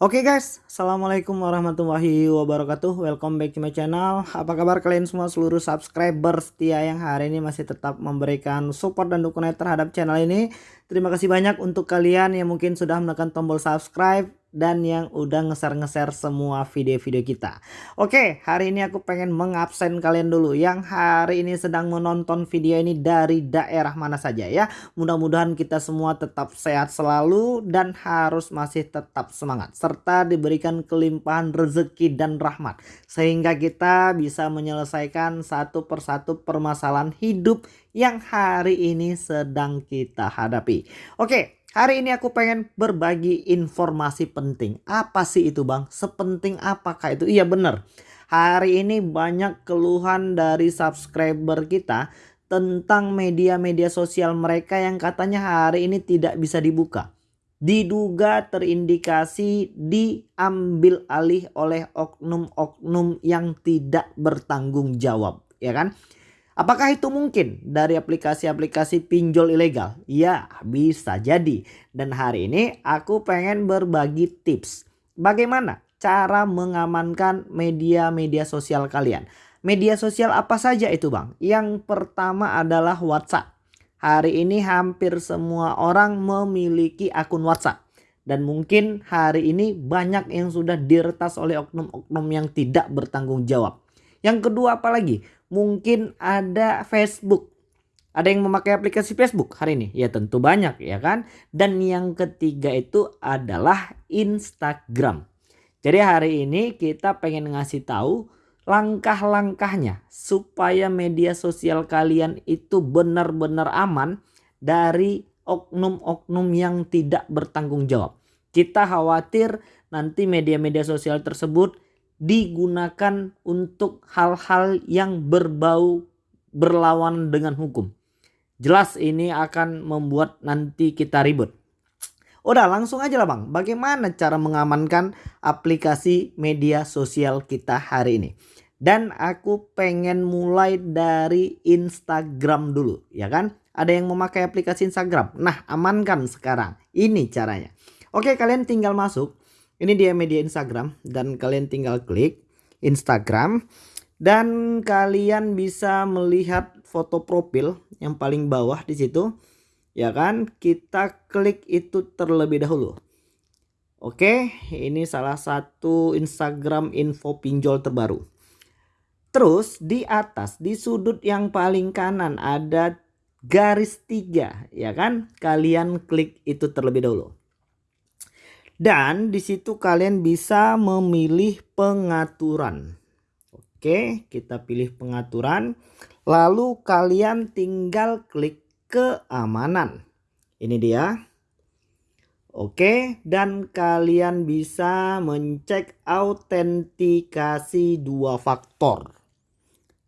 Oke okay guys, Assalamualaikum warahmatullahi wabarakatuh. Welcome back to my channel. Apa kabar kalian semua seluruh subscriber setia yang hari ini masih tetap memberikan support dan dukungan terhadap channel ini. Terima kasih banyak untuk kalian yang mungkin sudah menekan tombol subscribe dan yang udah ngeser-ngeser semua video-video kita. Oke, hari ini aku pengen mengabsen kalian dulu yang hari ini sedang menonton video ini dari daerah mana saja ya. Mudah-mudahan kita semua tetap sehat selalu dan harus masih tetap semangat serta diberikan kelimpahan rezeki dan rahmat sehingga kita bisa menyelesaikan satu persatu permasalahan hidup yang hari ini sedang kita hadapi. Oke, Hari ini aku pengen berbagi informasi penting. Apa sih itu bang? Sepenting apakah itu? Iya bener. Hari ini banyak keluhan dari subscriber kita tentang media-media sosial mereka yang katanya hari ini tidak bisa dibuka. Diduga terindikasi diambil alih oleh oknum-oknum yang tidak bertanggung jawab. Ya kan? Apakah itu mungkin dari aplikasi-aplikasi pinjol ilegal? Ya, bisa jadi. Dan hari ini aku pengen berbagi tips. Bagaimana cara mengamankan media-media sosial kalian? Media sosial apa saja itu bang? Yang pertama adalah WhatsApp. Hari ini hampir semua orang memiliki akun WhatsApp. Dan mungkin hari ini banyak yang sudah diretas oleh oknum-oknum yang tidak bertanggung jawab. Yang kedua apa lagi? Mungkin ada Facebook. Ada yang memakai aplikasi Facebook hari ini? Ya tentu banyak ya kan. Dan yang ketiga itu adalah Instagram. Jadi hari ini kita pengen ngasih tahu langkah-langkahnya supaya media sosial kalian itu benar-benar aman dari oknum-oknum yang tidak bertanggung jawab. Kita khawatir nanti media-media sosial tersebut digunakan untuk hal-hal yang berbau berlawan dengan hukum. Jelas ini akan membuat nanti kita ribut. Udah langsung aja lah bang. Bagaimana cara mengamankan aplikasi media sosial kita hari ini. Dan aku pengen mulai dari Instagram dulu ya kan. Ada yang memakai aplikasi Instagram. Nah amankan sekarang. Ini caranya. Oke kalian tinggal masuk ini dia media Instagram dan kalian tinggal klik Instagram dan kalian bisa melihat foto profil yang paling bawah di situ. Ya kan? Kita klik itu terlebih dahulu. Oke, ini salah satu Instagram info pinjol terbaru. Terus di atas di sudut yang paling kanan ada garis tiga ya kan? Kalian klik itu terlebih dahulu. Dan di situ kalian bisa memilih pengaturan. Oke, kita pilih pengaturan. Lalu kalian tinggal klik keamanan. Ini dia. Oke, dan kalian bisa mencek autentikasi dua faktor.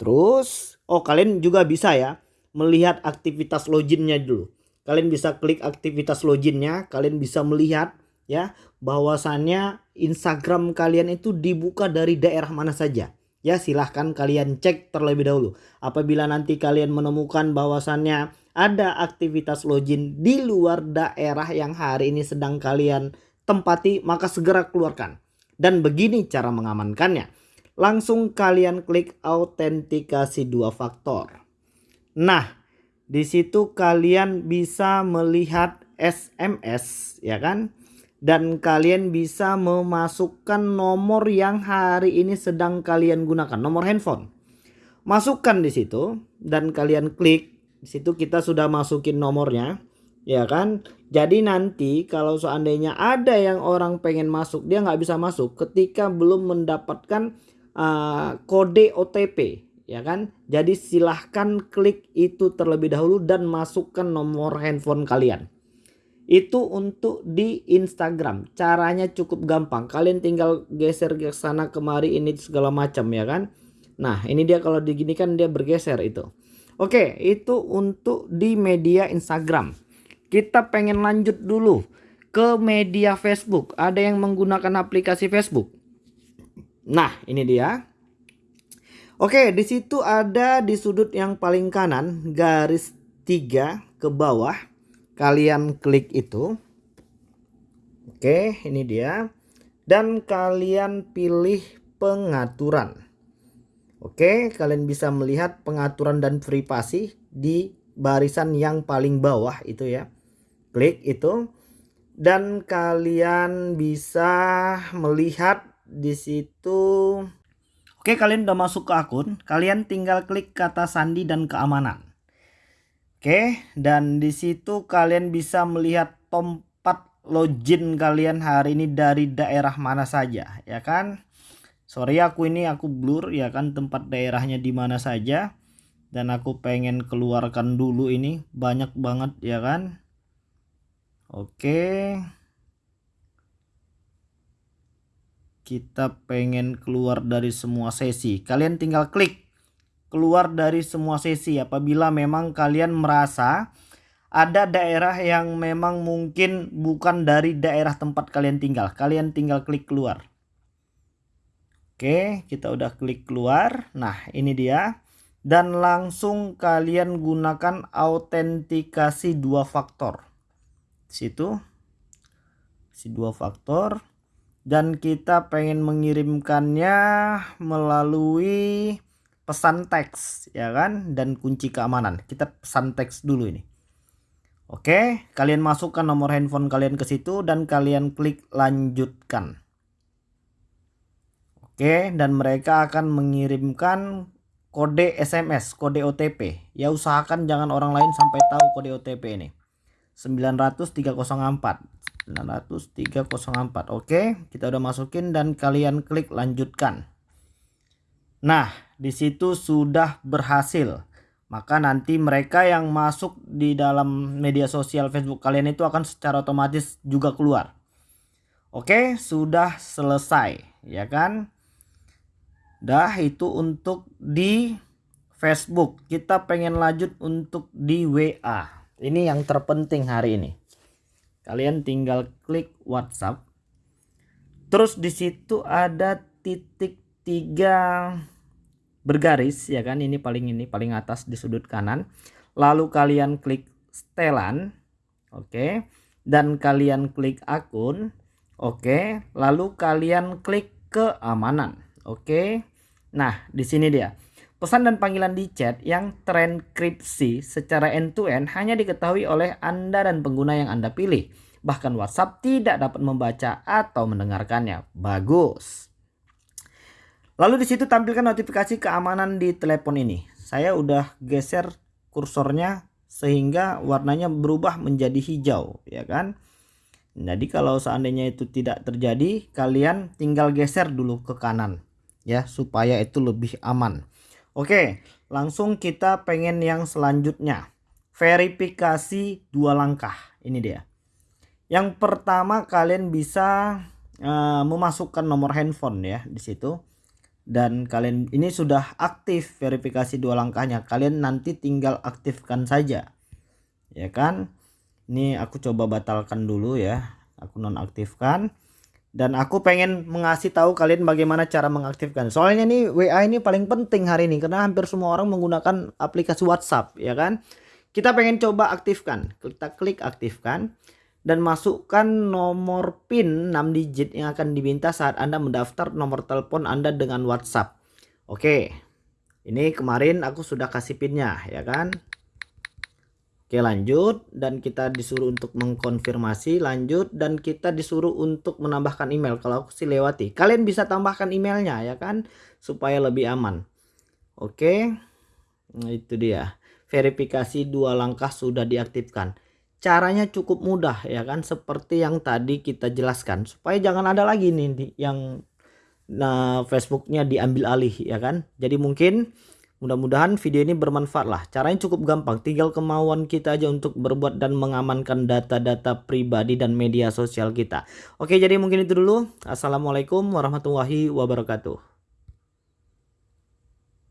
Terus, oh kalian juga bisa ya melihat aktivitas loginnya dulu. Kalian bisa klik aktivitas loginnya, kalian bisa melihat ya bahwasannya Instagram kalian itu dibuka dari daerah mana saja. Ya silahkan kalian cek terlebih dahulu. Apabila nanti kalian menemukan bahwasannya ada aktivitas login di luar daerah yang hari ini sedang kalian tempati maka segera keluarkan. Dan begini cara mengamankannya. Langsung kalian klik autentikasi dua faktor. Nah di situ kalian bisa melihat SMS ya kan dan kalian bisa memasukkan nomor yang hari ini sedang kalian gunakan, nomor handphone. Masukkan di situ dan kalian klik. Di situ kita sudah masukin nomornya, ya kan? Jadi nanti kalau seandainya ada yang orang pengen masuk, dia nggak bisa masuk ketika belum mendapatkan uh, kode OTP, ya kan? Jadi silahkan klik itu terlebih dahulu dan masukkan nomor handphone kalian itu untuk di Instagram. Caranya cukup gampang. Kalian tinggal geser ke sana kemari ini segala macam ya kan? Nah ini dia kalau digini kan dia bergeser itu. Oke itu untuk di media Instagram. Kita pengen lanjut dulu ke media Facebook. Ada yang menggunakan aplikasi Facebook? Nah ini dia. Oke di situ ada di sudut yang paling kanan garis tiga ke bawah kalian klik itu oke ini dia dan kalian pilih pengaturan. Oke, kalian bisa melihat pengaturan dan privasi di barisan yang paling bawah itu ya. Klik itu dan kalian bisa melihat di situ Oke, kalian udah masuk ke akun, kalian tinggal klik kata sandi dan keamanan. Oke, dan di situ kalian bisa melihat tempat login kalian hari ini dari daerah mana saja, ya kan? sorry aku ini aku blur ya kan? Tempat daerahnya di mana saja. Dan aku pengen keluarkan dulu ini. Banyak banget ya kan? Oke. Kita pengen keluar dari semua sesi. Kalian tinggal klik keluar dari semua sesi apabila memang kalian merasa ada daerah yang memang mungkin bukan dari daerah tempat kalian tinggal kalian tinggal klik keluar Oke, kita udah klik keluar. Nah, ini dia. Dan langsung kalian gunakan autentikasi dua faktor. Situ. Si dua faktor. Dan kita pengen mengirimkannya melalui pesan teks, ya kan? Dan kunci keamanan. Kita pesan teks dulu ini. Oke, kalian masukkan nomor handphone kalian ke situ dan kalian klik lanjutkan. Oke, dan mereka akan mengirimkan kode SMS, kode OTP. Ya usahakan jangan orang lain sampai tahu kode OTP ini. 90304. 90304. Oke, kita udah masukin dan kalian klik lanjutkan. Nah, di situ sudah berhasil. Maka nanti mereka yang masuk di dalam media sosial Facebook kalian itu akan secara otomatis juga keluar. Oke, sudah selesai, ya kan? Dah itu untuk di Facebook. Kita pengen lanjut untuk di WA. Ini yang terpenting hari ini. Kalian tinggal klik WhatsApp. Terus di situ ada titik tiga bergaris ya kan ini paling ini paling atas di sudut kanan. Lalu kalian klik setelan. Oke. Dan kalian klik akun. Oke. Lalu kalian klik keamanan. Oke. Nah, di sini dia. Pesan dan panggilan di chat yang terenkripsi secara end-to-end -end hanya diketahui oleh Anda dan pengguna yang Anda pilih. Bahkan WhatsApp tidak dapat membaca atau mendengarkannya. Bagus. Lalu di situ tampilkan notifikasi keamanan di telepon ini. Saya udah geser kursornya sehingga warnanya berubah menjadi hijau, ya kan? Jadi kalau seandainya itu tidak terjadi, kalian tinggal geser dulu ke kanan ya supaya itu lebih aman. Oke, langsung kita pengen yang selanjutnya. Verifikasi dua langkah. Ini dia. Yang pertama kalian bisa uh, memasukkan nomor handphone ya di situ. Dan kalian ini sudah aktif verifikasi dua langkahnya. Kalian nanti tinggal aktifkan saja. Ya kan? Ini aku coba batalkan dulu ya. Aku nonaktifkan dan aku pengen mengasih tahu kalian bagaimana cara mengaktifkan. Soalnya nih WA ini paling penting hari ini karena hampir semua orang menggunakan aplikasi WhatsApp, ya kan? Kita pengen coba aktifkan. Kita klik aktifkan dan masukkan nomor PIN 6 digit yang akan diminta saat Anda mendaftar nomor telepon Anda dengan WhatsApp. Oke. Ini kemarin aku sudah kasih PIN-nya, ya kan? Oke lanjut. Dan kita disuruh untuk mengkonfirmasi. Lanjut. Dan kita disuruh untuk menambahkan email. Kalau aku sih lewati. Kalian bisa tambahkan emailnya ya kan? Supaya lebih aman. Oke. Nah, itu dia. Verifikasi dua langkah sudah diaktifkan caranya cukup mudah ya kan seperti yang tadi kita jelaskan supaya jangan ada lagi nih yang nah Facebooknya diambil alih ya kan jadi mungkin Mudah-mudahan video ini bermanfaat lah. Caranya cukup gampang. Tinggal kemauan kita aja untuk berbuat dan mengamankan data-data pribadi dan media sosial kita. Oke jadi mungkin itu dulu. Assalamualaikum warahmatullahi wabarakatuh.